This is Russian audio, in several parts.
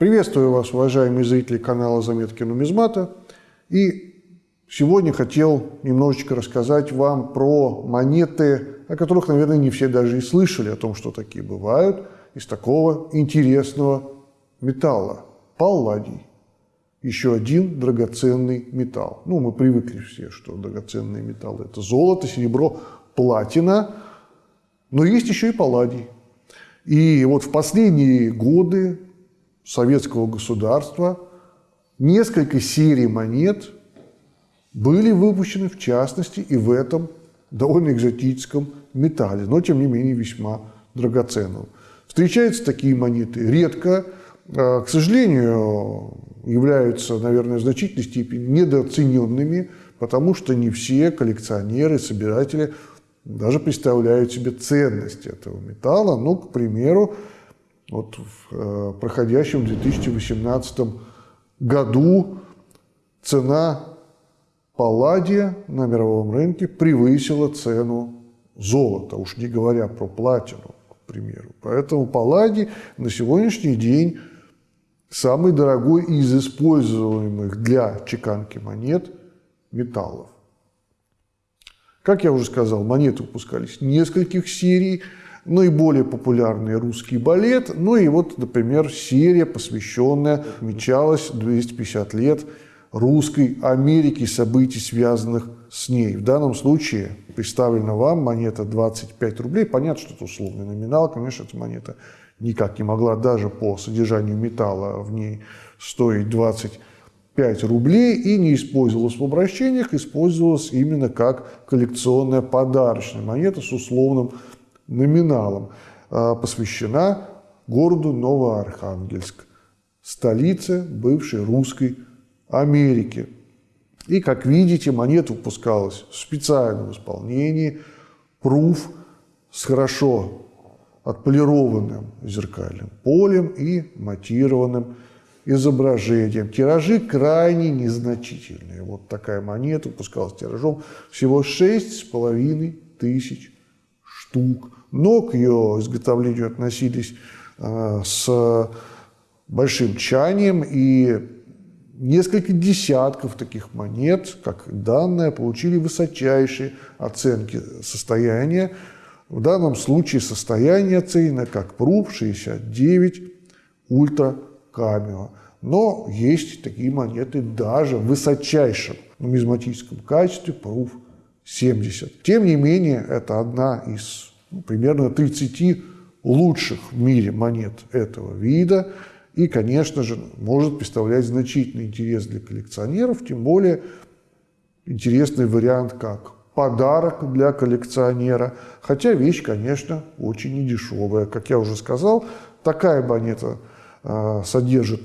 Приветствую вас, уважаемые зрители канала «Заметки нумизмата». И сегодня хотел немножечко рассказать вам про монеты, о которых, наверное, не все даже и слышали, о том, что такие бывают, из такого интересного металла – палладий. Еще один драгоценный металл. Ну, мы привыкли все, что драгоценные металлы – это золото, серебро, платина, но есть еще и палладий. И вот в последние годы советского государства несколько серий монет были выпущены, в частности, и в этом довольно экзотическом металле, но, тем не менее, весьма драгоценном. Встречаются такие монеты редко, а, к сожалению, являются, наверное, в значительной степени недооцененными, потому что не все коллекционеры, собиратели даже представляют себе ценность этого металла. Ну, к примеру, вот в э, проходящем 2018 году цена палладия на мировом рынке превысила цену золота, уж не говоря про платину, к примеру. Поэтому палладий на сегодняшний день самый дорогой из используемых для чеканки монет металлов. Как я уже сказал, монеты выпускались нескольких серий – наиболее популярный русский балет, ну и вот, например, серия, посвященная, отмечалась 250 лет русской Америки, событий, связанных с ней. В данном случае представлена вам монета 25 рублей. Понятно, что это условный номинал, конечно, эта монета никак не могла даже по содержанию металла в ней стоить 25 рублей и не использовалась в обращениях, использовалась именно как коллекционная подарочная монета с условным номиналом, а, посвящена городу Новоархангельск, столице бывшей русской Америки. И, как видите, монета выпускалась в специальном исполнении, пруф с хорошо отполированным зеркальным полем и матированным изображением. Тиражи крайне незначительные. Вот такая монета выпускалась тиражом всего 6,5 тысяч штук но к ее изготовлению относились э, с большим тщанием, и несколько десятков таких монет, как данные, получили высочайшие оценки состояния. В данном случае состояние оценено как ПРУФ 69 Ультра Камео. Но есть такие монеты даже в высочайшем нумизматическом качестве ПРУФ 70. Тем не менее, это одна из примерно 30 лучших в мире монет этого вида. И, конечно же, может представлять значительный интерес для коллекционеров, тем более интересный вариант как подарок для коллекционера. Хотя вещь, конечно, очень недешевая. Как я уже сказал, такая монета э, содержит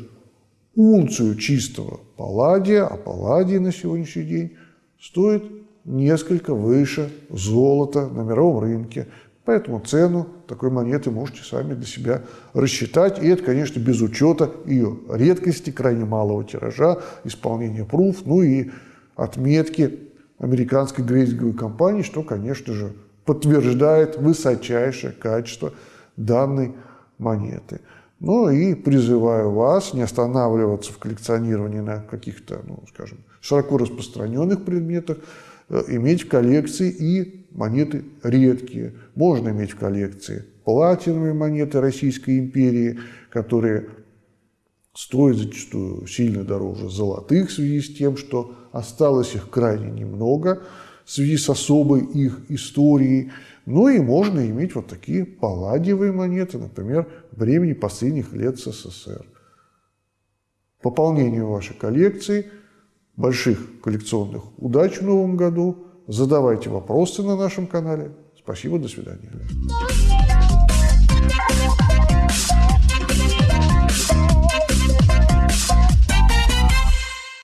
унцию чистого палладия, а палладий на сегодняшний день стоит несколько выше золота на мировом рынке. Поэтому цену такой монеты можете сами для себя рассчитать. И это, конечно, без учета ее редкости, крайне малого тиража, исполнения пруф, ну и отметки американской грейдинговой компании, что, конечно же, подтверждает высочайшее качество данной монеты. Ну и призываю вас не останавливаться в коллекционировании на каких-то, ну, скажем, широко распространенных предметах, иметь в коллекции и монеты редкие. Можно иметь в коллекции платиновые монеты Российской империи, которые стоят зачастую сильно дороже золотых в связи с тем, что осталось их крайне немного в связи с особой их историей. Ну и можно иметь вот такие палладиевые монеты, например, времени последних лет СССР. Пополнение вашей коллекции – больших коллекционных удач в новом году. Задавайте вопросы на нашем канале. Спасибо, до свидания.